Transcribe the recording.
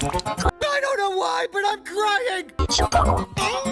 I don't know why, but I'm crying!